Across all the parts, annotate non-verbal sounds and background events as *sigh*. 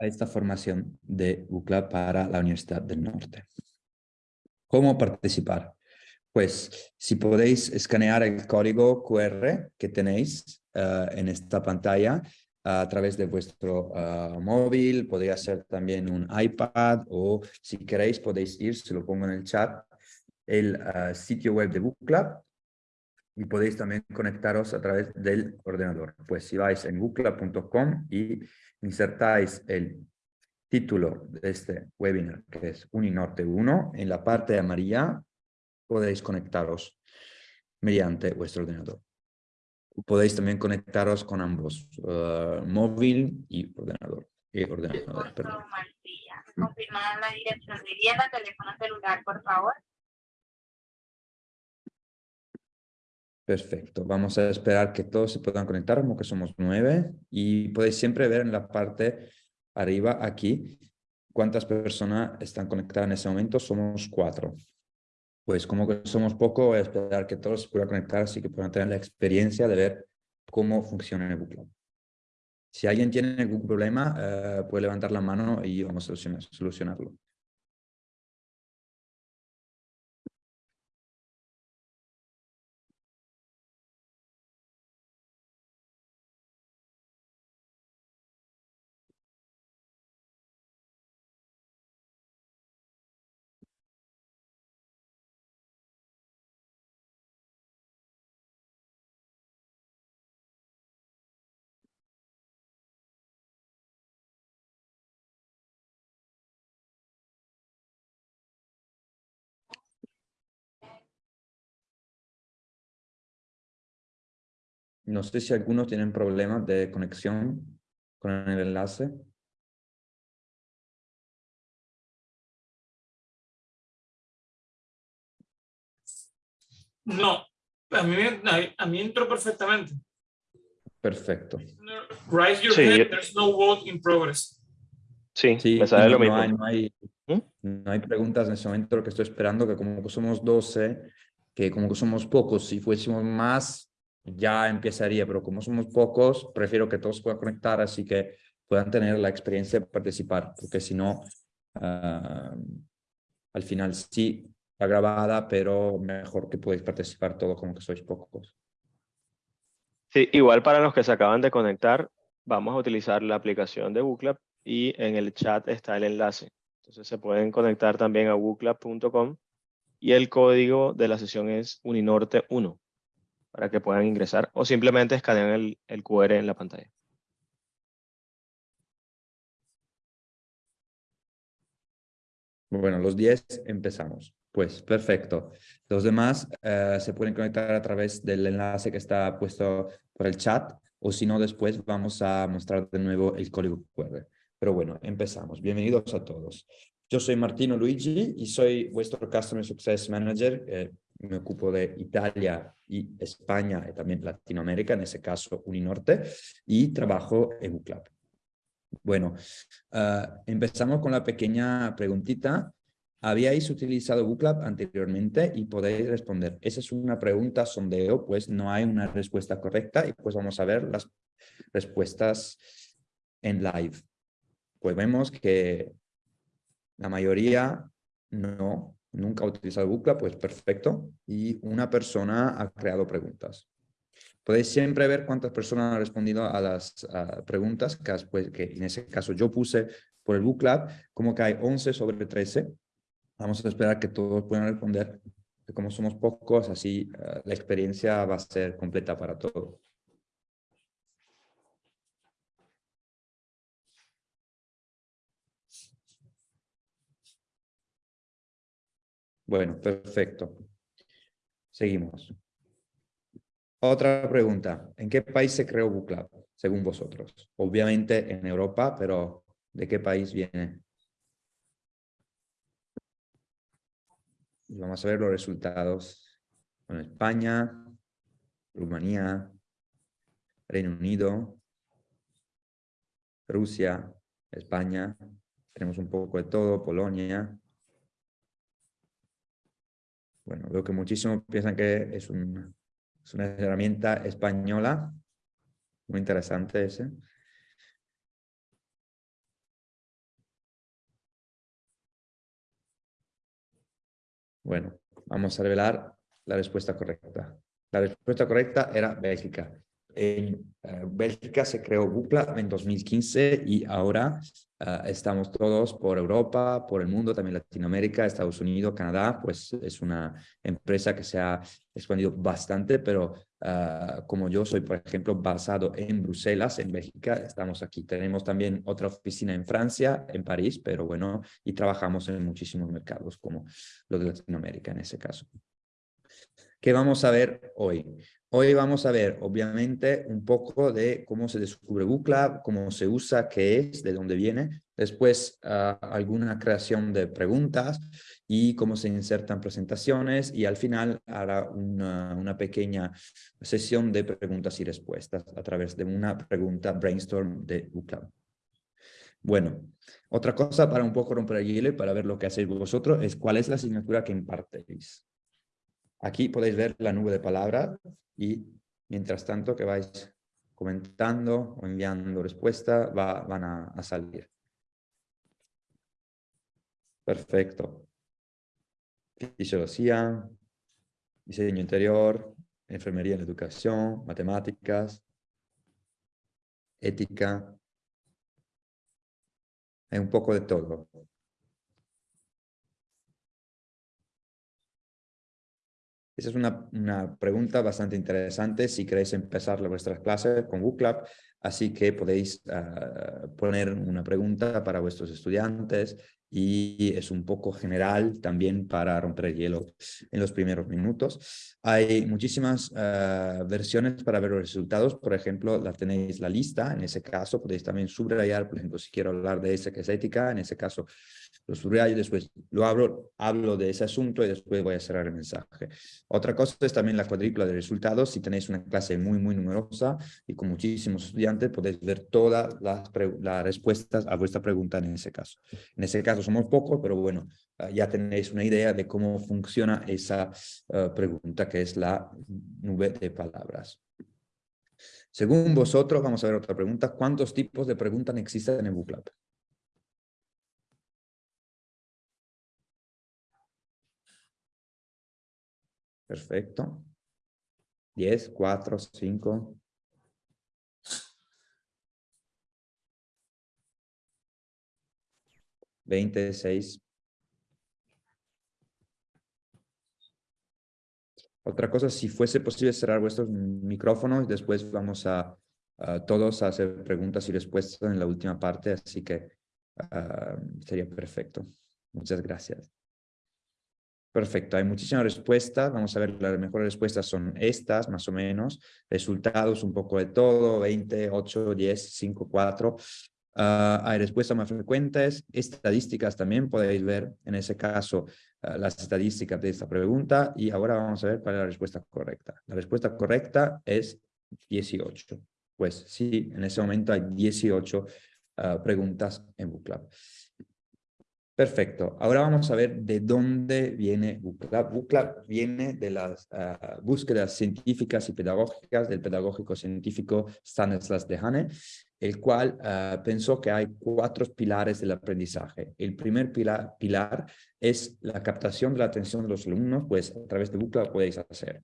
a esta formación de UCLA para la Universidad del Norte. ¿Cómo participar? Pues si podéis escanear el código QR que tenéis eh, en esta pantalla a través de vuestro eh, móvil, podría ser también un iPad o si queréis podéis ir, se lo pongo en el chat, el eh, sitio web de Book Club y podéis también conectaros a través del ordenador. Pues si vais en bookclub.com y insertáis el título de este webinar, que es Uninorte 1, en la parte amarilla podéis conectaros mediante vuestro ordenador. Podéis también conectaros con ambos, uh, móvil y ordenador. Y ordenador perdón. Confirmar la dirección de vivienda, teléfono celular, por favor. Perfecto. Vamos a esperar que todos se puedan conectar, como que somos nueve. Y podéis siempre ver en la parte arriba aquí cuántas personas están conectadas en ese momento. Somos cuatro. Pues como que somos poco, voy a esperar que todos se puedan conectar, así que puedan tener la experiencia de ver cómo funciona el Google. Si alguien tiene algún problema, eh, puede levantar la mano y vamos a solucionarlo. No sé si algunos tienen problemas de conexión con el enlace. No, a mí, a mí entró perfectamente. Perfecto. Raise your hand, there's no vote in progress. Sí, sí me sale no, lo mismo. hay, no, hay, ¿Mm? no hay preguntas en ese momento, lo que estoy esperando, que como que somos 12, que como que somos pocos, si fuésemos más, ya empezaría, pero como somos pocos, prefiero que todos puedan conectar, así que puedan tener la experiencia de participar, porque si no, uh, al final sí está grabada, pero mejor que podéis participar todos como que sois pocos. Sí, igual para los que se acaban de conectar, vamos a utilizar la aplicación de Booklab y en el chat está el enlace. Entonces se pueden conectar también a booklab.com y el código de la sesión es Uninorte 1 para que puedan ingresar o simplemente escanean el, el QR en la pantalla. Bueno, los 10 empezamos. Pues perfecto. Los demás eh, se pueden conectar a través del enlace que está puesto por el chat o si no después vamos a mostrar de nuevo el código QR. Pero bueno, empezamos. Bienvenidos a todos. Yo soy Martino Luigi y soy vuestro Customer Success Manager. Eh, me ocupo de Italia y España y también Latinoamérica, en ese caso Uninorte, y trabajo en UCLAB. Bueno, uh, empezamos con la pequeña preguntita. ¿Habíais utilizado UCLAB anteriormente? Y podéis responder. Esa es una pregunta sondeo, pues no hay una respuesta correcta y pues vamos a ver las respuestas en live. Pues vemos que la mayoría no, nunca ha utilizado Bucla, pues perfecto. Y una persona ha creado preguntas. Podéis siempre ver cuántas personas han respondido a las preguntas, que, en ese caso yo puse por el Book como que hay 11 sobre 13. Vamos a esperar que todos puedan responder. Como somos pocos, así uh, la experiencia va a ser completa para todos. Bueno, perfecto. Seguimos. Otra pregunta. ¿En qué país se creó BookLab, según vosotros? Obviamente en Europa, pero ¿de qué país viene? Vamos a ver los resultados. Con España, Rumanía, Reino Unido, Rusia, España. Tenemos un poco de todo, Polonia, bueno, veo que muchísimos piensan que es, un, es una herramienta española. Muy interesante ese. Bueno, vamos a revelar la respuesta correcta. La respuesta correcta era Bélgica. En eh, Bélgica se creó Bupla en 2015 y ahora eh, estamos todos por Europa, por el mundo, también Latinoamérica, Estados Unidos, Canadá, pues es una empresa que se ha expandido bastante, pero eh, como yo soy, por ejemplo, basado en Bruselas, en Bélgica, estamos aquí. Tenemos también otra oficina en Francia, en París, pero bueno, y trabajamos en muchísimos mercados como los de Latinoamérica en ese caso. ¿Qué vamos a ver hoy? Hoy vamos a ver, obviamente, un poco de cómo se descubre Bootclub, cómo se usa, qué es, de dónde viene. Después, ah, alguna creación de preguntas y cómo se insertan presentaciones. Y al final, hará una, pequeña sesión de preguntas y respuestas a través de una pregunta brainstorm de Bootclub. Bueno, otra cosa para un poco romper el hielo para ver lo que hacéis vosotros es cuál es la asignatura que impartéis. Aquí podéis ver la nube de palabras y mientras tanto que vais comentando o enviando respuesta va, van a, salir. Perfecto. Fisiología, diseño interior, enfermería en educación, matemáticas, ética. Hay un poco de todo. Esa es una, una, pregunta bastante interesante si queréis empezar vuestras clases con Bootclub, así que podéis ah, poner una pregunta para vuestros estudiantes y es un poco general también para romper el hielo en los primeros minutos. Hay muchísimas ah, versiones para ver los resultados, por ejemplo, la tenéis la lista, en ese caso podéis también subrayar, por ejemplo, si quiero hablar de ese que es ética, en ese caso lo subrayo, después lo abro, hablo de ese asunto y después voy a cerrar el mensaje. Otra cosa es también la cuadrícula de resultados. Si tenéis una clase muy, muy numerosa y con muchísimos estudiantes, podéis ver todas las, las respuestas a vuestra pregunta en ese caso. En ese caso somos pocos, pero bueno, ah, ya tenéis una idea de cómo funciona esa ah, pregunta, que es la nube de palabras. Según vosotros, vamos a ver otra pregunta. ¿Cuántos tipos de preguntas existen en Booklab? Perfecto. 10, 4, 5. Veinte, seis. Otra cosa, si fuese posible cerrar vuestros micrófonos, después vamos a, todos a hacer preguntas y respuestas en la última parte, así que ah, sería perfecto. Muchas gracias. Perfecto, hay muchísimas respuestas. Vamos a ver, las mejores respuestas son estas, más o menos. Resultados, un poco de todo, 20, 8, 10, 5, 4. hay respuestas más frecuentes, estadísticas también podéis ver, en ese caso, ah, las estadísticas de esta pregunta. Y ahora vamos a ver cuál es la respuesta correcta. La respuesta correcta es 18. Pues sí, en ese momento hay 18 ah, preguntas en Booklab. Perfecto. Ahora vamos a ver de dónde viene BUCLAB. BUCLAB viene de las ah, búsquedas científicas y pedagógicas del pedagógico científico Stanislas Dehaene, el cual ah, pensó que hay cuatro pilares del aprendizaje. El primer pilar, es la captación de la atención de los alumnos, pues a través de BUCLAB podéis hacer.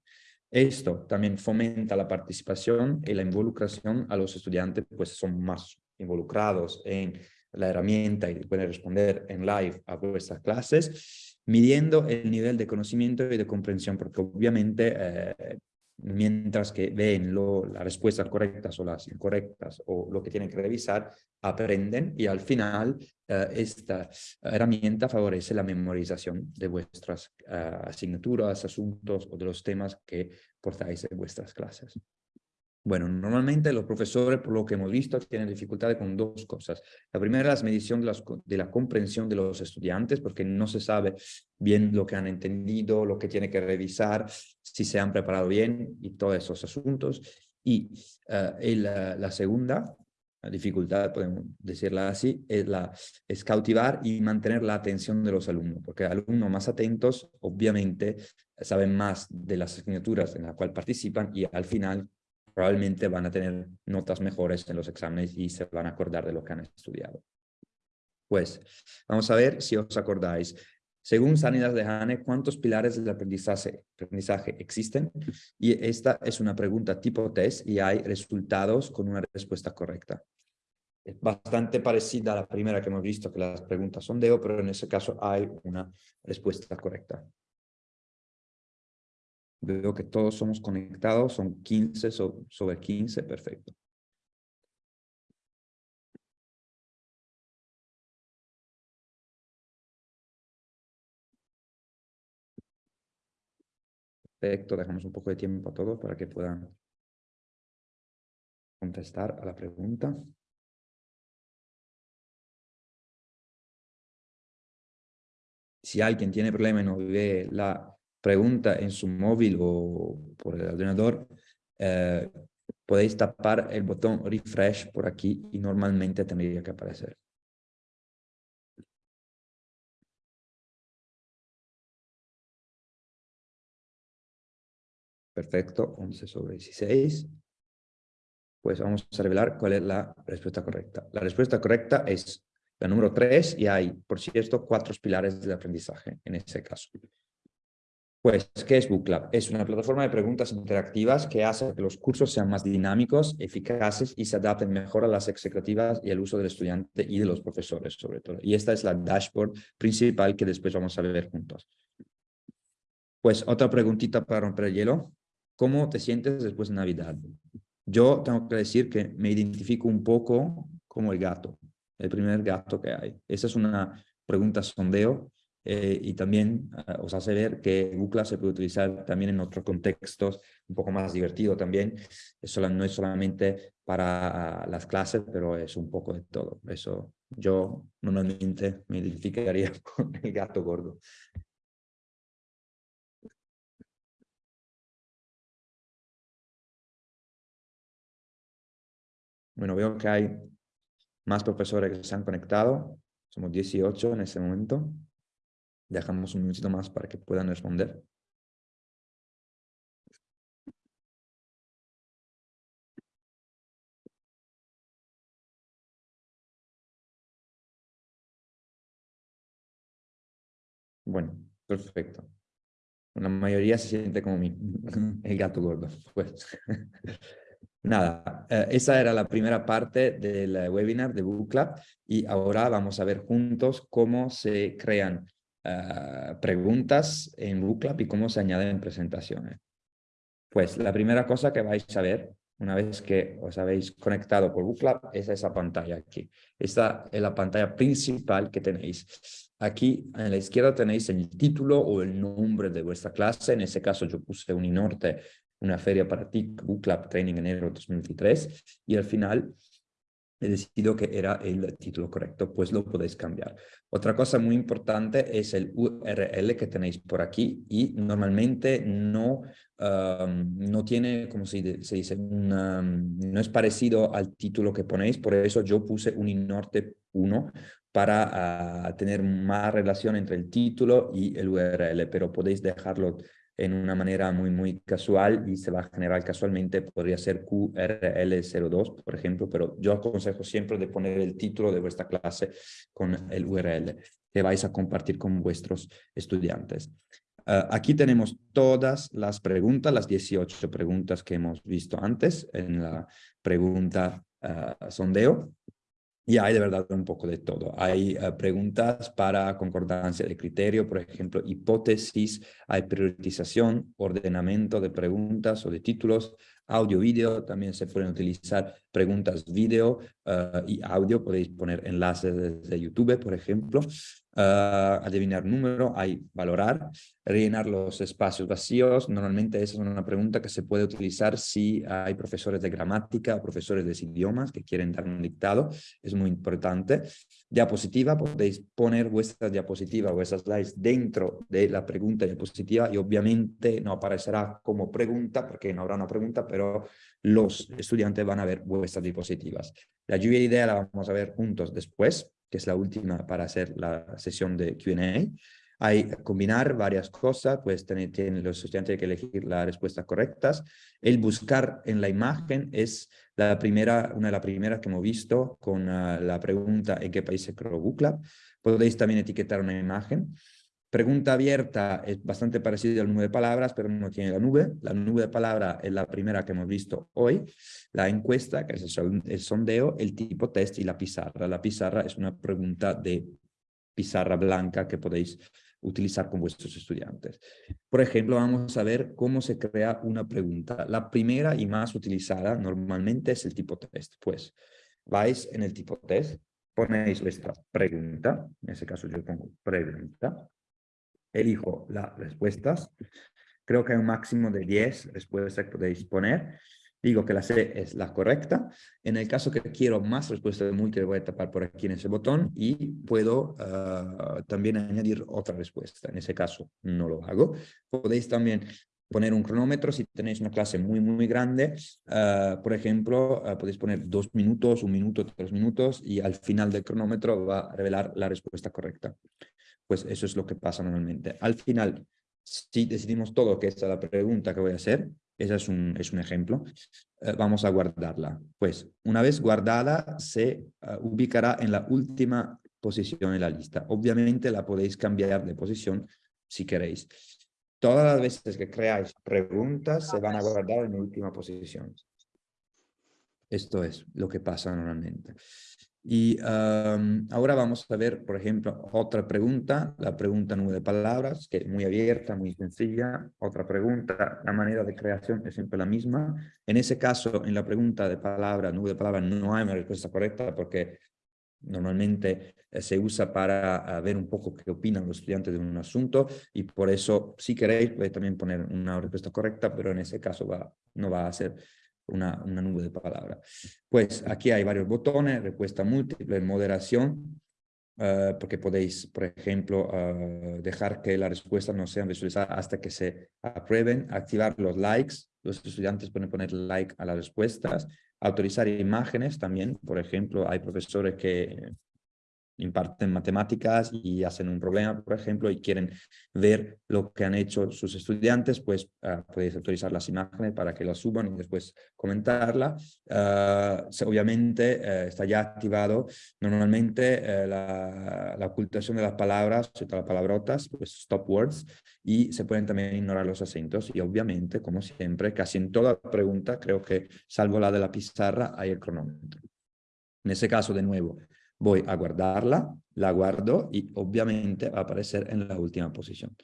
Esto también fomenta la participación y la involucración a los estudiantes, pues son más involucrados en la herramienta y pueden responder en live a vuestras clases, midiendo el nivel de conocimiento y de comprensión, porque obviamente eh, mientras que ven lo, las respuestas correctas o las incorrectas o lo que tienen que revisar, aprenden y al final eh, esta herramienta favorece la memorización de vuestras eh, asignaturas, asuntos o de los temas que portáis en vuestras clases. Bueno, normalmente los profesores, por lo que hemos visto, tienen dificultades con dos cosas. La primera es la medición de, la comprensión de los estudiantes, porque no se sabe bien lo que han entendido, lo que tiene que revisar, si se han preparado bien y todos esos asuntos. Y eh, la, la, segunda dificultad, podemos decirla así, es, es cautivar y mantener la atención de los alumnos, porque alumnos más atentos, obviamente, saben más de las asignaturas en las cuales participan y al final probablemente van a tener notas mejores en los exámenes y se van a acordar de lo que han estudiado. Pues vamos a ver si os acordáis. Según Sanidas de Hane, ¿cuántos pilares del aprendizaje, existen? Y esta es una pregunta tipo test y hay resultados con una respuesta correcta. Es bastante parecida a la primera que hemos visto, que las preguntas son de O, pero en ese caso hay una respuesta correcta. Veo que todos somos conectados, son 15 sobre 15, perfecto. Perfecto, dejamos un poco de tiempo a todos para que puedan contestar a la pregunta. Si alguien tiene problema y no ve la pregunta en su móvil o por el ordenador, eh, podéis tapar el botón refresh por aquí y normalmente tendría que aparecer. Perfecto, 11 sobre 16. Pues vamos a revelar cuál es la respuesta correcta. La respuesta correcta es la número 3 y hay, por cierto, cuatro pilares del aprendizaje en ese caso. Pues, ¿qué es BookLab? Es una plataforma de preguntas interactivas que hace que los cursos sean más dinámicos, eficaces y se adapten mejor a las executivas y el uso del estudiante y de los profesores, sobre todo. Y esta es la dashboard principal que después vamos a ver juntos. Pues, otra preguntita para romper el hielo. ¿Cómo te sientes después de Navidad? Yo tengo que decir que me identifico un poco como el gato, el primer gato que hay. Esa es una pregunta sondeo eh, y también ah, os hace ver que Google se puede utilizar también en otros contextos un poco más divertido también. Eso no es solamente para las clases, pero es un poco de todo. Eso yo normalmente me identificaría *laughs* con el gato gordo. Bueno, veo que hay más profesores que se han conectado. Somos 18 en este momento. Dejamos un minutito más para que puedan responder. Bueno, perfecto. La mayoría se siente como mí, *laughs* el gato gordo. Pues. *laughs* Nada, eh, esa era la primera parte del webinar de Book Club y ahora vamos a ver juntos cómo se crean eh, preguntas en Book Club y cómo se añaden presentaciones. Pues la primera cosa que vais a ver una vez que os habéis conectado por Book Club es esa pantalla aquí. Esta es la pantalla principal que tenéis. Aquí a la izquierda tenéis el título o el nombre de vuestra clase. En ese caso yo puse Uninorte una feria para TIC Book Club Training en enero de 2023 y al final he decidido que era el título correcto, pues lo podéis cambiar. Otra cosa muy importante es el URL que tenéis por aquí y normalmente no, no tiene, como se, dice, no es parecido al título que ponéis, por eso yo puse Uninorte 1 para ah, tener más relación entre el título y el URL, pero podéis dejarlo en una manera muy, muy casual y se va a generar casualmente, podría ser QRL02, por ejemplo, pero yo aconsejo siempre de poner el título de vuestra clase con el URL que vais a compartir con vuestros estudiantes. Ah, aquí tenemos todas las preguntas, las 18 preguntas que hemos visto antes en la pregunta ah, sondeo. Y hay de verdad un poco de todo. Hay eh, preguntas para concordancia de criterio, por ejemplo, hipótesis, hay priorización, ordenamiento de preguntas o de títulos, audio-vídeo, también se pueden utilizar preguntas vídeo eh, y audio, podéis poner enlaces desde YouTube, por ejemplo, uh, adivinar número, hay valorar, rellenar los espacios vacíos. Normalmente esa es una pregunta que se puede utilizar si hay profesores de gramática profesores de idiomas que quieren dar un dictado. Es muy importante. Diapositiva, podéis poner vuestra diapositiva o vuestras slides dentro de la pregunta diapositiva y obviamente no aparecerá como pregunta porque no habrá una pregunta, pero los estudiantes van a ver vuestras diapositivas. La lluvia de idea la vamos a ver juntos después, que es la última para hacer la sesión de Q&A. Hay combinar varias cosas, pues tienen, los estudiantes que elegir las respuestas correctas. El buscar en la imagen es la primera, una de las primeras que hemos visto con ah, la pregunta ¿en qué país se creó Book Podéis también etiquetar una imagen. Pregunta abierta es bastante parecida al nube de palabras, pero no tiene la nube. La nube de palabra es la primera que hemos visto hoy. La encuesta, que es el sondeo, el tipo test y la pizarra. La pizarra es una pregunta de pizarra blanca que podéis utilizar con vuestros estudiantes. Por ejemplo, vamos a ver cómo se crea una pregunta. La primera y más utilizada normalmente es el tipo test. Pues vais en el tipo test, ponéis vuestra pregunta, en ese caso yo pongo pregunta, elijo las respuestas, creo que hay un máximo de 10 respuestas que podéis poner, digo que la C es la correcta. En el caso que quiero más respuestas de múltiples, voy a tapar por aquí en ese botón y puedo ah, también añadir otra respuesta. En ese caso no lo hago. Podéis también poner un cronómetro si tenéis una clase muy, muy grande. Ah, por ejemplo, ah, podéis poner dos minutos, un minuto, tres minutos y al final del cronómetro va a revelar la respuesta correcta. Pues eso es lo que pasa normalmente. Al final, si decidimos todo que esta es la pregunta que voy a hacer, ese es un, es un ejemplo. Eh, vamos a guardarla. Pues una vez guardada, se eh, ubicará en la última posición en la lista. Obviamente la podéis cambiar de posición si queréis. Todas las veces que creáis preguntas se van a guardar en última posición. Esto es lo que pasa normalmente. Y ahora vamos a ver, por ejemplo, otra pregunta, la pregunta nube de palabras, que es muy abierta, muy sencilla. Otra pregunta, la manera de creación es siempre la misma. En ese caso, en la pregunta de palabra, nube de palabras, no hay una respuesta correcta porque normalmente eh, se usa para ver un poco qué opinan los estudiantes de un asunto y por eso, si queréis, podéis también poner una respuesta correcta, pero en ese caso no va a ser una, una nube de palabras. Pues aquí hay varios botones, respuesta múltiple, moderación, uh, porque podéis, por ejemplo, uh, dejar que las respuestas no sean visualizadas hasta que se aprueben, activar los likes, los estudiantes pueden poner like a las respuestas, autorizar imágenes también, por ejemplo, hay profesores que imparten matemáticas y hacen un problema, por ejemplo, y quieren ver lo que han hecho sus estudiantes, pues uh, podéis autorizar las imágenes para que las suban y después comentarla. Uh, obviamente uh, está ya activado normalmente eh, la, ocultación de las palabras, las palabrotas, pues stop words, y se pueden también ignorar los acentos y obviamente, como siempre, casi en toda pregunta, creo que salvo la de la pizarra, hay el cronómetro. En ese caso, de nuevo, voy a guardarla, la guardo y obviamente va a aparecer en la última posición.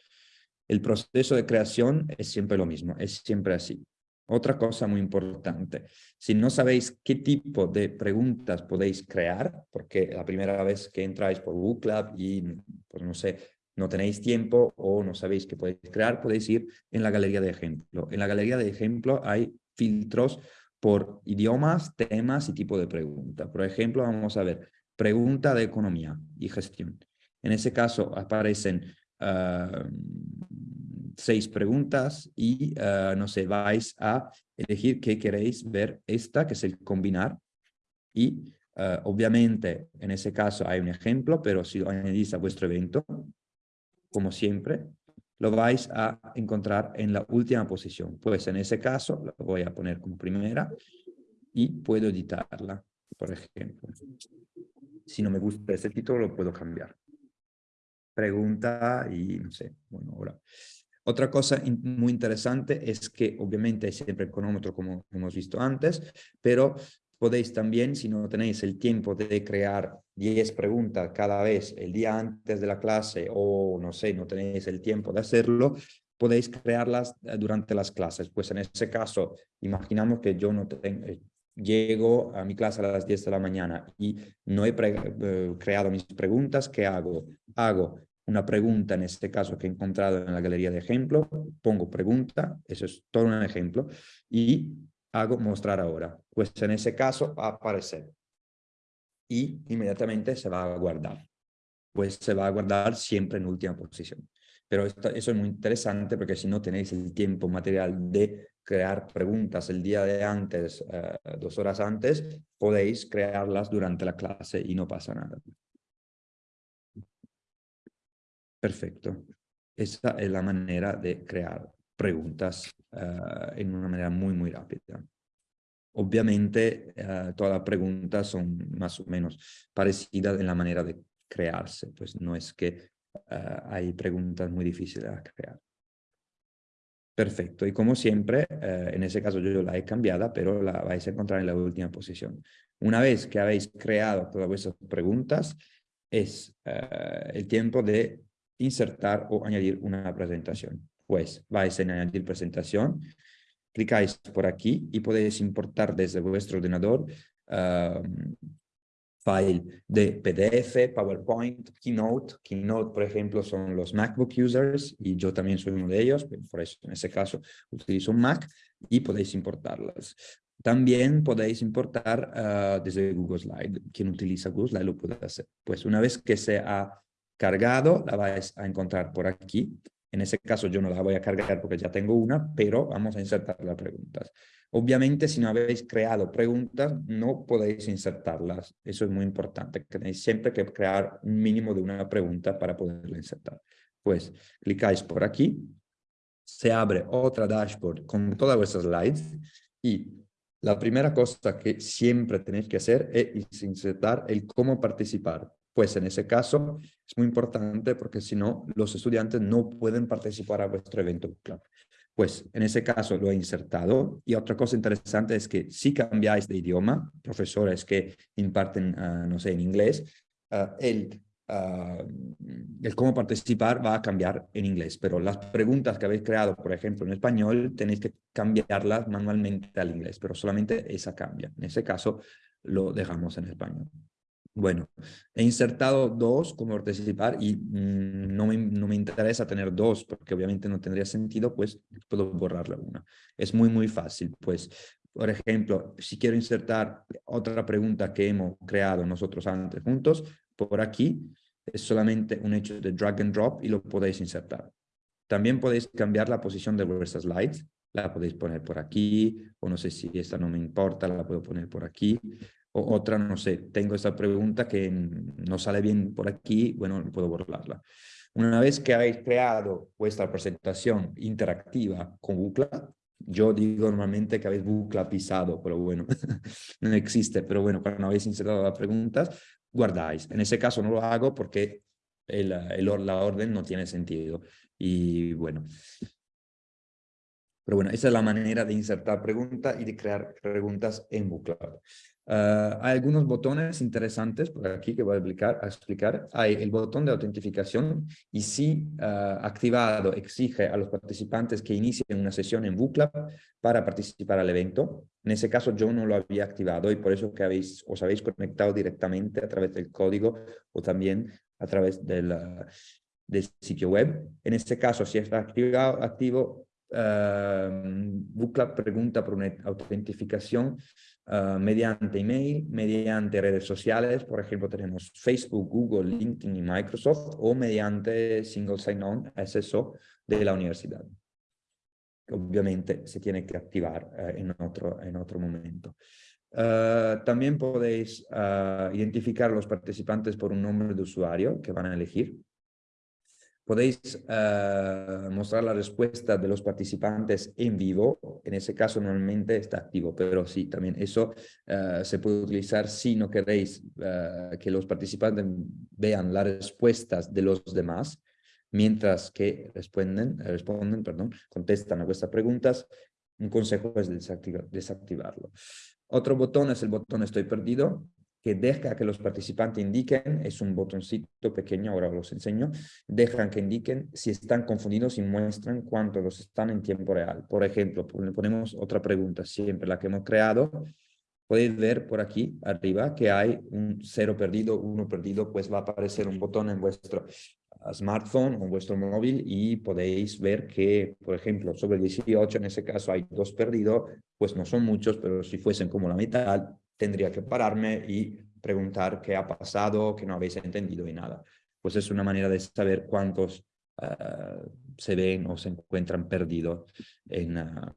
El proceso de creación es siempre lo mismo, es siempre así. Otra cosa muy importante, si no sabéis qué tipo de preguntas podéis crear, porque la primera vez que entráis por Book y, pues no sé, no tenéis tiempo o no sabéis qué podéis crear, podéis ir en la galería de ejemplo. En la galería de ejemplo hay filtros por idiomas, temas y tipo de pregunta. Por ejemplo, vamos a ver pregunta de economía y gestión. En ese caso aparecen ah, seis preguntas y, uh, no sé, vais a elegir qué queréis ver esta, que es el combinar. Y ah, obviamente en ese caso hay un ejemplo, pero si lo añadís a vuestro evento, como siempre, lo vais a encontrar en la última posición. Pues en ese caso lo voy a poner como primera y puedo editarla, por ejemplo. Si no me gusta ese título, lo puedo cambiar. Pregunta y no sé, bueno, ahora. Otra cosa muy interesante es que obviamente hay siempre el cronómetro como hemos visto antes, pero podéis también, si no tenéis el tiempo de crear 10 preguntas cada vez el día antes de la clase o no sé, no tenéis el tiempo de hacerlo, podéis crearlas eh, durante las clases. Pues en ese caso, imaginamos que yo no tengo, eh, llego a mi clase a las 10 de la mañana y no he eh, creado mis preguntas, ¿qué hago? Hago una pregunta, en este caso que he encontrado en la galería de ejemplo, pongo pregunta, eso es todo un ejemplo, y hago mostrar ahora. Pues en ese caso va a aparecer y inmediatamente se va a guardar. Pues se va a guardar siempre en última posición. Pero esto, eso es muy interesante porque si no tenéis el tiempo material de crear preguntas el día de antes, eh, dos horas antes, podéis crearlas durante la clase y no pasa nada. Perfecto. Esa es la manera de crear preguntas uh, en una manera muy, muy rápida. Obviamente, uh, todas las preguntas son más o menos parecidas en la manera de crearse, pues no es que eh, hay preguntas muy difíciles a crear. Perfecto, y como siempre, eh, en ese caso yo la he cambiado, pero la vais a encontrar en la última posición. Una vez que habéis creado todas vuestras preguntas, es eh, el tiempo de insertar o añadir una presentación. Pues vais a añadir presentación, clicáis por aquí y podéis importar desde vuestro ordenador file de PDF, PowerPoint, Keynote. Keynote, por ejemplo, son los MacBook users y yo también soy uno de ellos, por eso en ese caso utilizo un Mac y podéis importarlas. También podéis importar ah, desde Google Slide. Quien utiliza Google Slide lo puede hacer. Pues una vez que se ha cargado, la vais a encontrar por aquí. En ese caso yo no la voy a cargar porque ya tengo una, pero vamos a insertar las preguntas. Obviamente, si no habéis creado preguntas, no podéis insertarlas. Eso es muy importante. Tenéis siempre que crear un mínimo de una pregunta para poderla insertar. Pues clicáis por aquí, se abre otra dashboard con todas vuestras slides y la primera cosa que siempre tenéis que hacer es insertar el cómo participar. Pues en ese caso es muy importante porque si no, los estudiantes no pueden participar a vuestro evento. Pues en ese caso lo he insertado. Y otra cosa interesante es que si cambiáis de idioma, profesores que imparten, ah, no sé, en inglés, ah, el, ah, el cómo participar va a cambiar en inglés. Pero las preguntas que habéis creado, por ejemplo, en español, tenéis que cambiarlas manualmente al inglés, pero solamente esa cambia. En ese caso lo dejamos en español. Bueno, he insertado dos como participar y mm, no, me, no, me, interesa tener dos porque obviamente no tendría sentido, pues puedo borrarla una. Es muy, muy fácil. Pues, por ejemplo, si quiero insertar otra pregunta que hemos creado nosotros antes juntos, por aquí es solamente un hecho de drag and drop y lo podéis insertar. También podéis cambiar la posición de vuestras slides. La podéis poner por aquí, o no sé si esta no me importa, la puedo poner por aquí otra, no sé, tengo esta pregunta que no sale bien por aquí, bueno, puedo borrarla. Una vez que habéis creado vuestra presentación interactiva con Bucla, yo digo normalmente que habéis Bucla pisado, pero bueno, *laughs* no existe, pero bueno, cuando habéis insertado las preguntas, guardáis. En ese caso no lo hago porque el, la orden no tiene sentido. Y bueno, pero bueno, esa es la manera de insertar preguntas y de crear preguntas en Bookcloud. Ah, hay algunos botones interesantes por aquí que voy a explicar. Explicar. Hay el botón de autentificación y si ah, activado exige a los participantes que inicien una sesión en Bookcloud para participar al evento. En ese caso yo no lo había activado y por eso que habéis, os habéis conectado directamente a través del código o también a través del, del sitio web. En este caso, si está activado, activo, uh, pregunta por una autentificación uh, mediante email, mediante redes sociales, por ejemplo tenemos Facebook, Google, LinkedIn y Microsoft, o mediante Single Sign-On, SSO de la universidad. Obviamente se tiene que activar uh, en, otro, en otro momento. Uh, también podéis identificar a los participantes por un nombre de usuario que van a elegir podéis eh, mostrar la respuesta de los participantes en vivo. En ese caso normalmente está activo, pero sí, también eso eh, se puede utilizar si no queréis eh, que los participantes vean las respuestas de los demás, mientras que responden, responden perdón, contestan a vuestras preguntas. Un consejo es desactivarlo. Otro botón es el botón estoy perdido que deja que los participantes indiquen, es un botoncito pequeño, ahora os enseño, dejan que indiquen si están confundidos y muestran cuánto los están en tiempo real. Por ejemplo, ponemos otra pregunta, siempre la que hemos creado, podéis ver por aquí arriba que hay un cero perdido, uno perdido, pues va a aparecer un botón en vuestro smartphone o vuestro móvil y podéis ver que, por ejemplo, sobre 18 en ese caso hay dos perdidos, pues no son muchos, pero si fuesen como la mitad, tendría que pararme y preguntar qué ha pasado, qué no habéis entendido y nada. Pues es una manera de saber cuántos ah, se ven o se encuentran perdidos en, ah,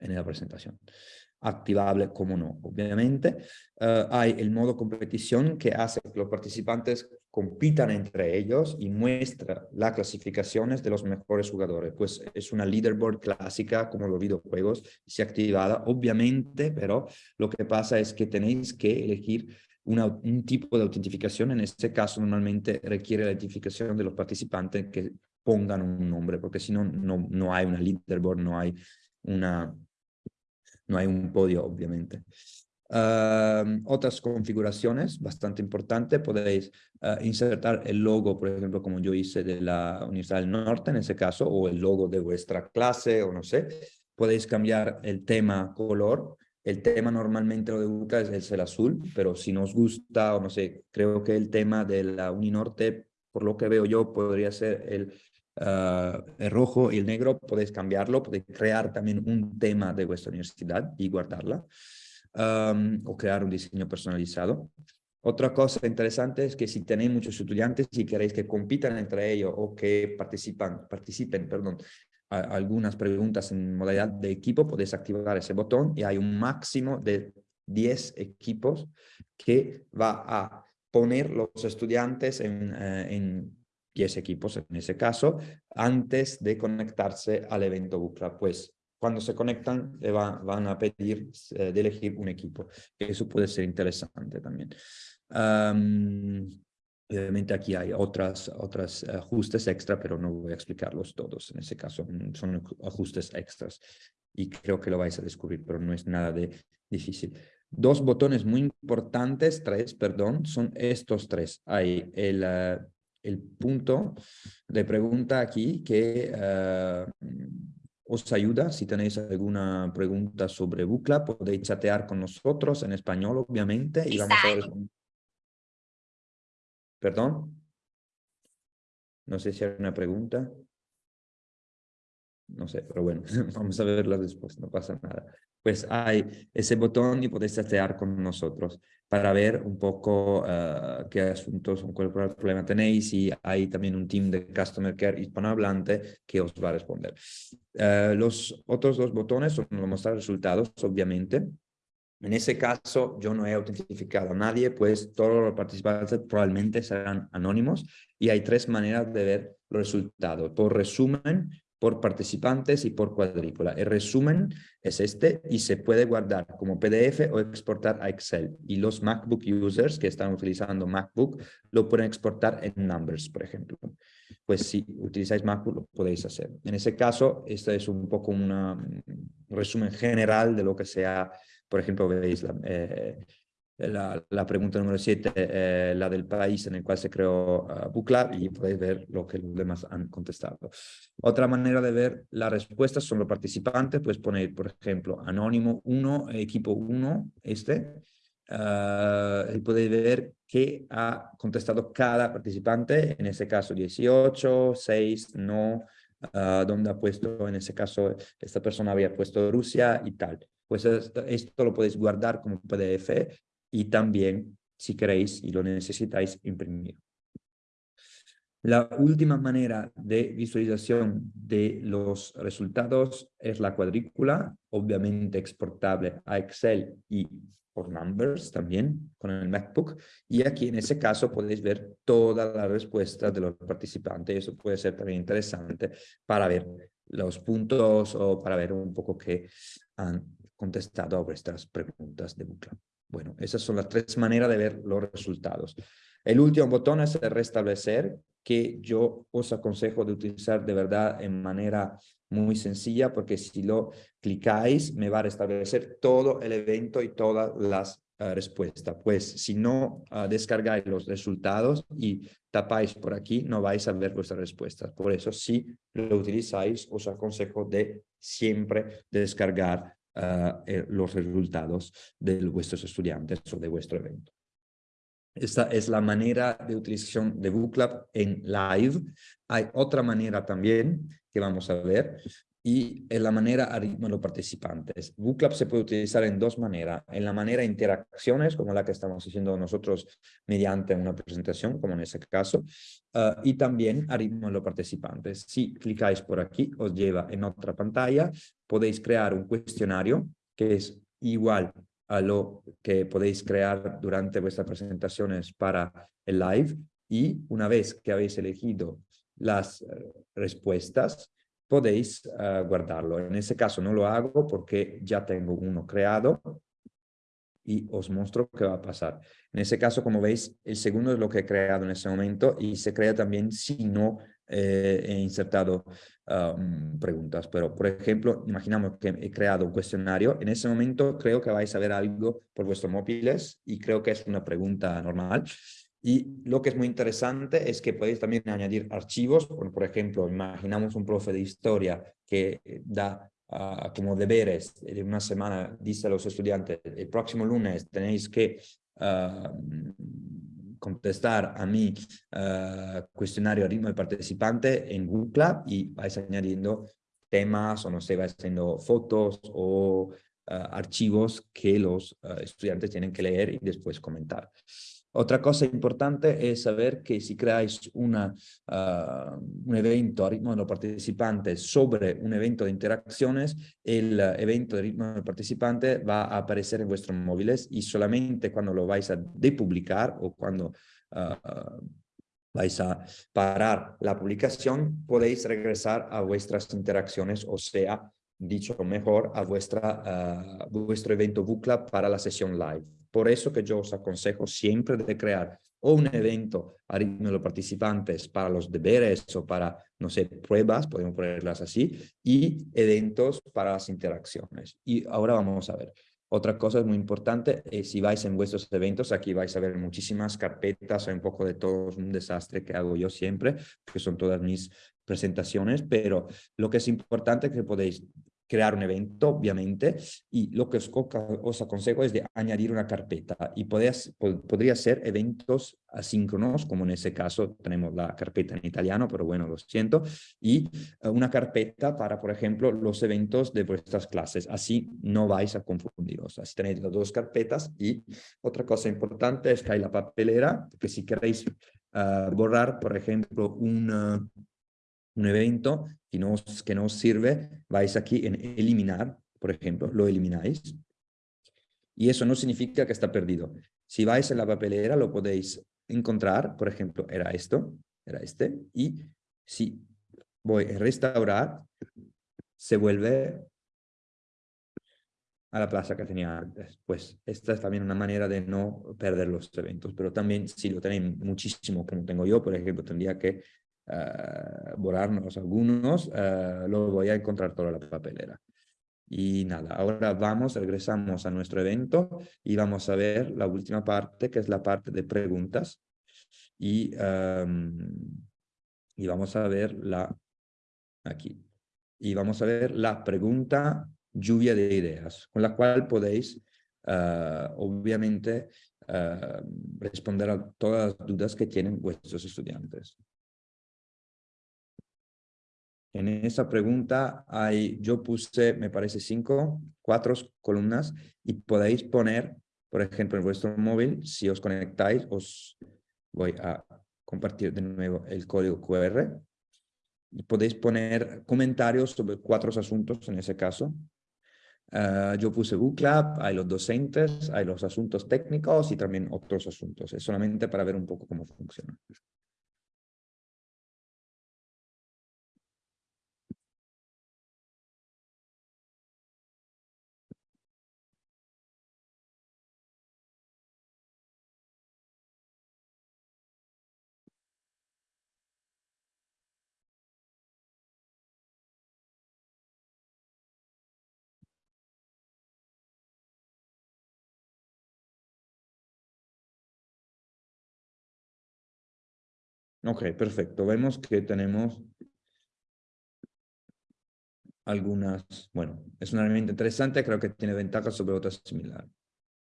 en la presentación activable como no, obviamente. Eh, hay el modo competición que hace que los participantes compitan entre ellos y muestra las clasificaciones de los mejores jugadores. Pues es una leaderboard clásica como los videojuegos, se activada obviamente, pero lo que pasa es que tenéis que elegir un tipo de autentificación. En este caso, normalmente requiere la identificación de los participantes que pongan un nombre, porque si no, no, no hay una leaderboard, no hay, una, no hay un podio, obviamente otras configuraciones bastante importantes, podéis ah, insertar el logo, por ejemplo, como yo hice de la Universidad del Norte en ese caso, o el logo de vuestra clase, o no sé. Podéis cambiar el tema color. El tema normalmente lo de Buca es, el azul, pero si nos gusta, o no sé, creo que el tema de la Uninorte, por lo que veo yo, podría ser el, ah, el rojo y el negro. Podéis cambiarlo, podéis crear también un tema de vuestra universidad y guardarla o crear un diseño personalizado. Otra cosa interesante es que si tenéis muchos estudiantes y queréis que compitan entre ellos o que participan, participen perdón, algunas preguntas en modalidad de equipo, podéis activar ese botón y hay un máximo de 10 equipos que va a poner los estudiantes en, eh, en 10 equipos en ese caso antes de conectarse al evento Bucla. Pues cuando se conectan le van a pedir eh, de elegir un equipo. Eso puede ser interesante también. obviamente aquí hay otras, otras ajustes extra, pero no voy a explicarlos todos. En ese caso mm, son ajustes extras y creo que lo vais a descubrir, pero no es nada de difícil. Dos botones muy importantes, tres, perdón, son estos tres. Hay el, eh, el punto de pregunta aquí que eh, os ayuda. Si tenéis alguna pregunta sobre Bucla, podéis chatear con nosotros en español, obviamente. Y vamos a ¿Perdón? No sé si hay una pregunta. No sé, pero bueno, *laughs* vamos a verla después, no pasa nada pues hay ese botón y podéis chatear con nosotros para ver un poco uh, qué asuntos o cuál problema tenéis y hay también un team de Customer Care hispanohablante que os va a responder. Uh, los otros dos botones son mostrar resultados, obviamente. En ese caso, yo no he autentificado a nadie, pues todos los participantes probablemente serán anónimos y hay tres maneras de ver los resultados. Por resumen, por participantes y por cuadrícula. El resumen es este y se puede guardar como PDF o exportar a Excel. Y los MacBook users que están utilizando MacBook lo pueden exportar en Numbers, por ejemplo. Pues si utilizáis MacBook lo podéis hacer. En ese caso, este es un poco un resumen general de lo que sea, por ejemplo, veis la, eh, la, la pregunta número 7, eh, la del país en el cual se creó uh, y podéis ver lo que los demás han contestado. Otra manera de ver las respuestas son los participantes, puedes poner, por ejemplo, anónimo 1, equipo 1, este, uh, y podéis ver qué ha contestado cada participante, en ese caso 18, 6, no, uh, ha puesto, en ese caso, esta persona había puesto Rusia y tal. Pues esto, esto lo podéis guardar como PDF y también, si queréis y lo necesitáis, imprimir. La última manera de visualización de los resultados es la cuadrícula, obviamente exportable a Excel y por Numbers también con el MacBook. Y aquí en ese caso podéis ver todas las respuestas de los participantes. Eso puede ser también interesante para ver los puntos o para ver un poco qué han contestado a vuestras preguntas de bucle. Bueno, esas son las tres maneras de ver los resultados. El último botón es el restablecer, que yo os aconsejo de utilizar de verdad en manera muy sencilla, porque si lo clicáis, me va a restablecer todo el evento y todas las uh, respuestas. Pues si no uh, descargáis los resultados y tapáis por aquí, no vais a ver vuestras respuestas. Por eso, si lo utilizáis, os aconsejo de siempre descargar uh, los resultados de vuestros estudiantes o de vuestro evento. Esta es la manera de utilización de Booklab en live. Hay otra manera también que vamos a ver y en la manera a ritmo de los participantes. Booklab se puede utilizar en dos maneras. En la manera interacciones, como la que estamos haciendo nosotros mediante una presentación, como en ese caso, uh, y también a ritmo de los participantes. Si clicáis por aquí, os lleva en otra pantalla. Podéis crear un cuestionario que es igual a lo que podéis crear durante vuestras presentaciones para el live y una vez que habéis elegido las respuestas, podéis uh, guardarlo. En ese caso no lo hago porque ya tengo uno creado y os muestro qué va a pasar. En ese caso, como veis, el segundo es lo que he creado en ese momento y se crea también si no eh, he insertado um, preguntas. Pero, por ejemplo, imaginamos que he creado un cuestionario. En ese momento creo que vais a ver algo por vuestros móviles y creo que es una pregunta normal. Y lo que es muy interesante es que podéis también añadir archivos. Por, por ejemplo, imaginamos un profe de historia que da uh, como deberes de una semana, dice a los estudiantes, el próximo lunes tenéis que uh, contestar a mi uh, cuestionario a ritmo de participante en Google y vais añadiendo temas o no sé, vais haciendo fotos o archivos que los estudiantes tienen que leer y después comentar. Otra cosa importante es saber que si creáis uh, un evento a ritmo de los participantes sobre un evento de interacciones, el uh, evento de ritmo del participante va a aparecer en vuestros móviles y solamente cuando lo vais a depublicar o cuando uh, vais a parar la publicación, podéis regresar a vuestras interacciones, o sea, dicho mejor, a vuestra, vuestro evento Book para la sesión live. Por eso que yo os aconsejo siempre de crear o un evento a de los participantes para los deberes o para, no sé, pruebas, podemos ponerlas así, y eventos para las interacciones. Y ahora vamos a ver. Otra cosa muy importante es si vais en vuestros eventos, aquí vais a ver muchísimas carpetas, hay un poco de todo, un desastre que hago yo siempre, que son todas mis presentaciones, pero lo que es importante es que podéis crear un evento, obviamente, y lo que os, os aconsejo es de añadir una carpeta y podrías, podría ser eventos asíncronos, como en ese caso tenemos la carpeta en italiano, pero bueno, lo siento, y eh, una carpeta para, por ejemplo, los eventos de vuestras clases, así no vais a confundiros, así tenéis las dos carpetas y otra cosa importante es que hay la papelera, que si queréis uh, borrar, por ejemplo, un, uh, un evento que no, que no os sirve, vais aquí en eliminar, por ejemplo, lo elimináis. Y eso no significa que está perdido. Si vais en la papelera lo podéis encontrar, por ejemplo, era esto, era este, y si voy a restaurar, se vuelve a la plaza que tenía antes. Pues esta es también una manera de no perder los eventos, pero también si lo tenéis muchísimo, como tengo yo, por ejemplo, tendría que uh, borrarnos algunos, uh, lo voy a encontrar toda la papelera. Y nada, ahora vamos, regresamos a nuestro evento y vamos a ver la última parte, que es la parte de preguntas. Y, um, y vamos a ver la, aquí, y vamos a ver la pregunta lluvia de ideas, con la cual podéis, uh, obviamente, uh, responder a todas las dudas que tienen vuestros estudiantes. En esa pregunta hay, yo puse, me parece, cinco, cuatro columnas y podéis poner, por ejemplo, en vuestro móvil, si os conectáis, os voy a compartir de nuevo el código QR y podéis poner comentarios sobre cuatro asuntos en ese caso. Uh, yo puse Book hay los docentes, hay los asuntos técnicos y también otros asuntos. Es solamente para ver un poco cómo funciona. Ok, perfecto. Vemos que tenemos algunas, bueno, es una herramienta interesante, creo que tiene ventajas sobre otras similares.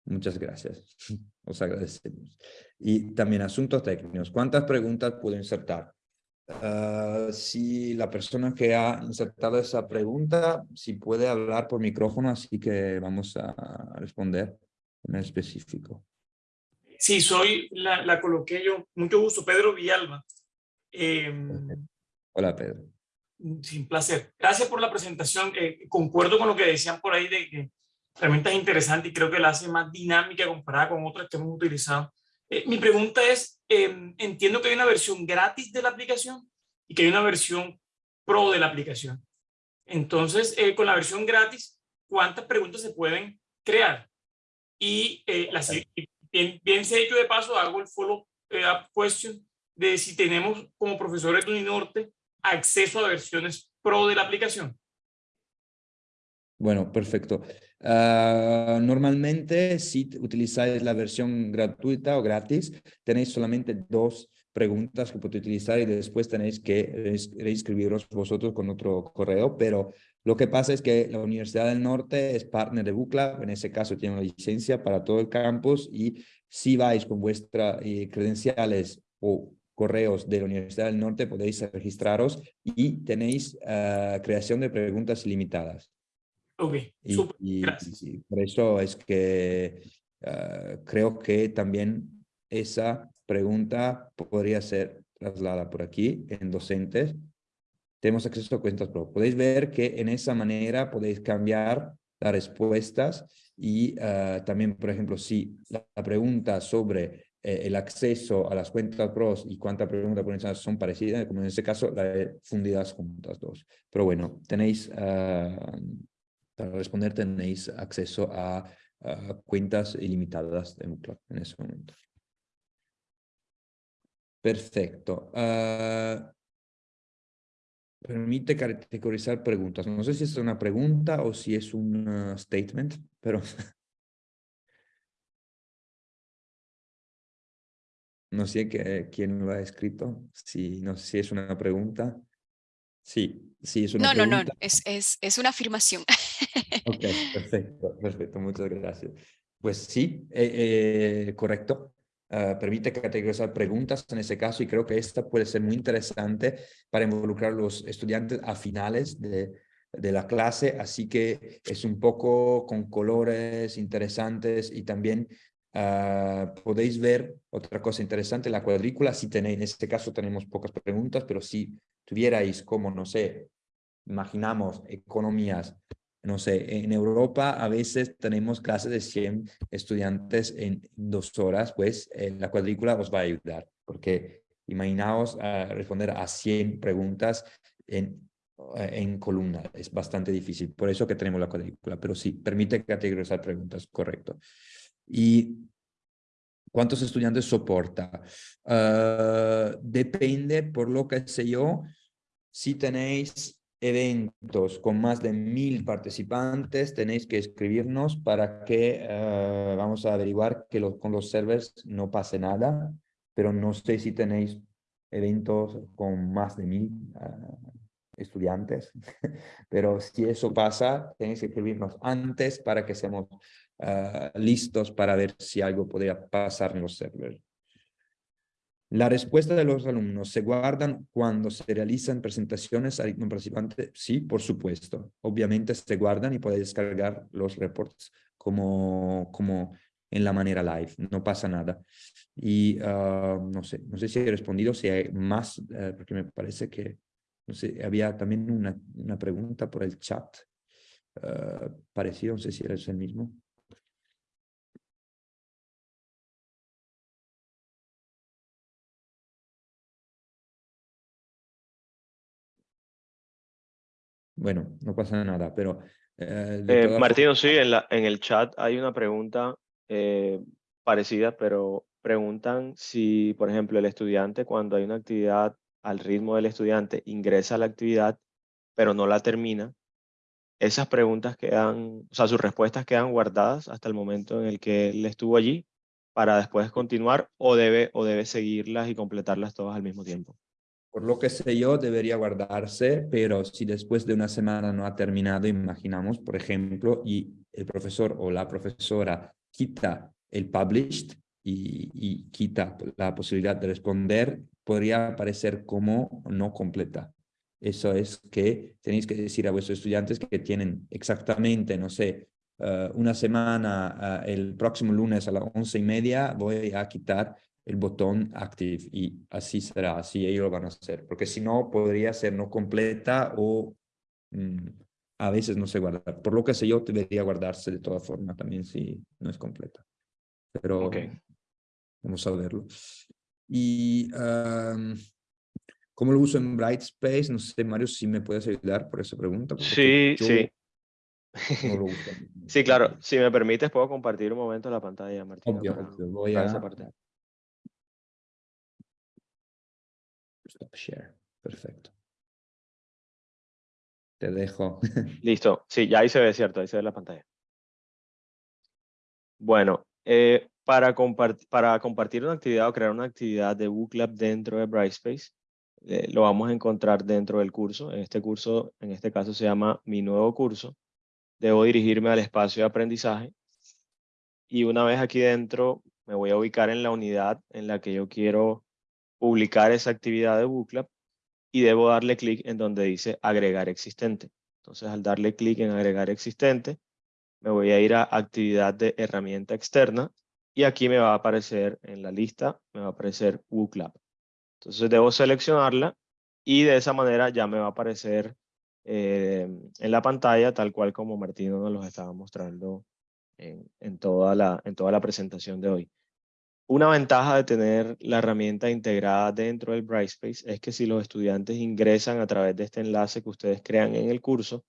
Muchas gracias. *laughs* Os agradecemos. Y también asuntos técnicos. ¿Cuántas preguntas puedo insertar? Uh, si la persona que ha insertado esa pregunta, si puede hablar por micrófono, así que vamos a responder en específico. Sí, soy, la, la coloqué yo, mucho gusto, Pedro Villalba. Eh, Hola, Pedro. Sin placer. Gracias por la presentación. Eh, concuerdo con lo que decían por ahí de que realmente es interesante y creo que la hace más dinámica comparada con otras que hemos utilizado. Eh, mi pregunta es, em, entiendo que hay una versión gratis de la aplicación y que hay una versión pro de la aplicación. Entonces, eh, con la versión gratis, ¿cuántas preguntas se pueden crear? Y la, bien, bien hecho de paso, hago el follow up question de si tenemos como profesores de Uninorte acceso a versiones pro de la aplicación. Bueno, perfecto. Ah, normalmente, si utilizáis la versión gratuita o gratis, tenéis solamente dos preguntas que podéis utilizar y después tenéis que reinscribiros vosotros con otro correo, pero lo que pasa es que la Universidad del Norte es partner de Bucla, en ese caso tiene una licencia para todo el campus y si vais con vuestras eh, credenciales o correos de la Universidad del Norte podéis registraros y tenéis ah, creación de preguntas ilimitadas. Ok, y, y- gracias. y por eso es que ah, creo que también esa pregunta podría ser trasladada por aquí en docentes. Tenemos acceso a cuentas pro. Podéis ver que en esa manera podéis cambiar las respuestas y ah, también, por ejemplo, si la, la pregunta sobre eh, el acceso a las cuentas pros y cuánta pregunta por son parecidas, como en este caso, la fundidas juntas dos. Pero bueno, tenéis, ah, para responder, tenéis acceso a, cuentas ilimitadas en ese momento. Perfecto. Ah, permite categorizar preguntas. No sé si es una pregunta o si es un statement, pero *laughs* no sé qué- quién lo ha escrito. Si, no sé si es una pregunta. Sí, sí es una No, no, no, pregunta. es, es, es una afirmación. Ok, *laughs* perfecto, perfecto, muchas gracias. Pues sí, eh, eh, correcto. Ah, permite categorizar preguntas en ese caso y creo que esta puede ser muy interesante para involucrar a los estudiantes a finales de, de la clase, así que es un poco con colores interesantes y también ah, podéis ver otra cosa interesante, la cuadrícula, si tenéis, en este caso tenemos pocas preguntas, pero si tuvierais como, no sé, imaginamos economías no sé, en Europa a veces tenemos clases de 100 estudiantes en dos horas, pues eh, la cuadrícula os va a ayudar, porque imaginaos ah, responder a 100 preguntas en, eh, en columna, es bastante difícil, por eso que tenemos la cuadrícula, pero sí, permite categorizar preguntas, correcto. ¿Y cuántos estudiantes soporta? Ah, depende, por lo que sé yo, si tenéis eventos con más de mil participantes, tenéis que escribirnos para que eh, vamos a averiguar que los, con los servers no pase nada, pero no sé si tenéis eventos con más de mil ah, estudiantes, *laughs* pero si eso pasa, tenéis que escribirnos antes para que seamos ah, listos para ver si algo podría pasar en los servers. La respuesta de los alumnos, ¿se guardan cuando se realizan presentaciones al participante? Sí, por supuesto. Obviamente se guardan y puede descargar los reports como, como en la manera live, no pasa nada. Y ah, no sé, no sé si he respondido, si hay más, eh, porque me parece que, no sé, había también una, una pregunta por el chat ah, parecido, no sé si eres el mismo. Bueno, no pasa nada, pero... eh, Eh, Martino, sí, en, la, en el chat hay una pregunta eh, parecida, pero preguntan si, por ejemplo, el estudiante cuando hay una actividad al ritmo del estudiante ingresa a la actividad, pero no la termina. Esas preguntas quedan, o sea, sus respuestas quedan guardadas hasta el momento en el que él estuvo allí para después continuar o debe, o debe seguirlas y completarlas todas al mismo tiempo. Por lo que sé yo, debería guardarse, pero si después de una semana no ha terminado, imaginamos, por ejemplo, y el profesor o la profesora quita el published y, y quita la posibilidad de responder, podría aparecer como no completa. Eso es que tenéis que decir a vuestros estudiantes que tienen exactamente, no sé, eh, una semana, eh, el próximo lunes a las once y media, voy a quitar el botón active y así será, así ellos lo van a hacer, porque si no podría ser no completa o mm, a veces no se guarda. Por lo que sé yo, debería guardarse de toda forma también si no es completa. Pero Ok. vamos a verlo. Y um, ¿cómo lo uso en Brightspace? No sé, Mario, si me puedes ayudar por esa pregunta. Sí, sí. no lo uso. *laughs* Sí, claro. Si me permites, puedo compartir un momento la pantalla, Martín. Obvio, obvio. Voy a esa parte. Share. Perfecto. Te dejo. *laughs* Listo. Sí, ya ahí se ve, cierto. Ahí se ve la pantalla. Bueno, eh, para, para compartir una actividad o crear una actividad de Booklab dentro de Brightspace, eh, lo vamos a encontrar dentro del curso. En este curso, en este caso se llama Mi Nuevo Curso. Debo dirigirme al espacio de aprendizaje. Y una vez aquí dentro, me voy a ubicar en la unidad en la que yo quiero publicar esa actividad de Booklab y debo darle clic en donde dice agregar existente. Entonces, al darle clic en agregar existente, me voy a ir a actividad de herramienta externa y aquí me va a aparecer en la lista, me va a aparecer WooClap. Entonces debo seleccionarla y de esa manera ya me va a aparecer eh, en la pantalla tal cual como Martino nos los estaba mostrando en, toda la, en toda la presentación de hoy. Una ventaja de tener la herramienta integrada dentro del Brightspace es que si los estudiantes ingresan a través de este enlace que ustedes crean en el curso,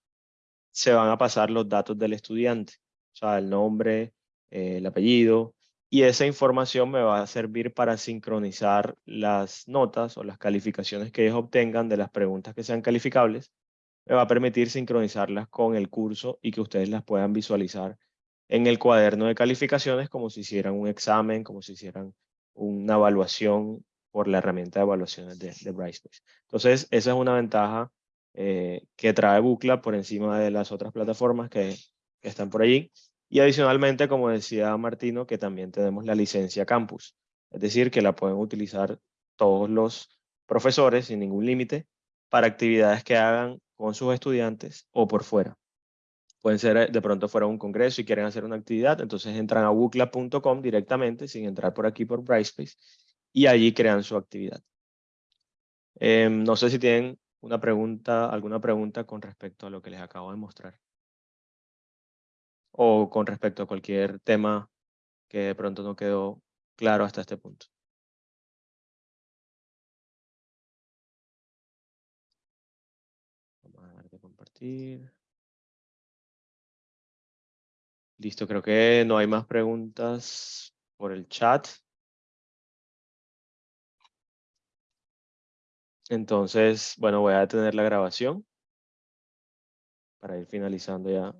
se van a pasar los datos del estudiante, o sea, el nombre, eh, el apellido, y esa información me va a servir para sincronizar las notas o las calificaciones que ellos obtengan de las preguntas que sean calificables, me va a permitir sincronizarlas con el curso y que ustedes las puedan visualizar en el cuaderno de calificaciones como si hicieran un examen, como si hicieran una evaluación por la herramienta de evaluaciones de, Brightspace. Entonces, esa es una ventaja eh, que trae Bucla por encima de las otras plataformas que, están por allí. Y adicionalmente, como decía Martino, que también tenemos la licencia campus. Es decir, que la pueden utilizar todos los profesores sin ningún límite para actividades que hagan con sus estudiantes o por fuera. Pueden ser eh, de pronto fuera un congreso y quieren hacer una actividad, entonces entran a bucla.com directamente sin entrar por aquí por Brightspace y allí crean su actividad. Em, no sé si tienen alguna pregunta con respecto a lo que les acabo de mostrar. O con respecto a cualquier tema que de pronto no quedó claro hasta este punto. Vamos a dar de compartir. Listo, creo que no hay más preguntas por el chat. Entonces, bueno, voy a detener la grabación para ir finalizando ya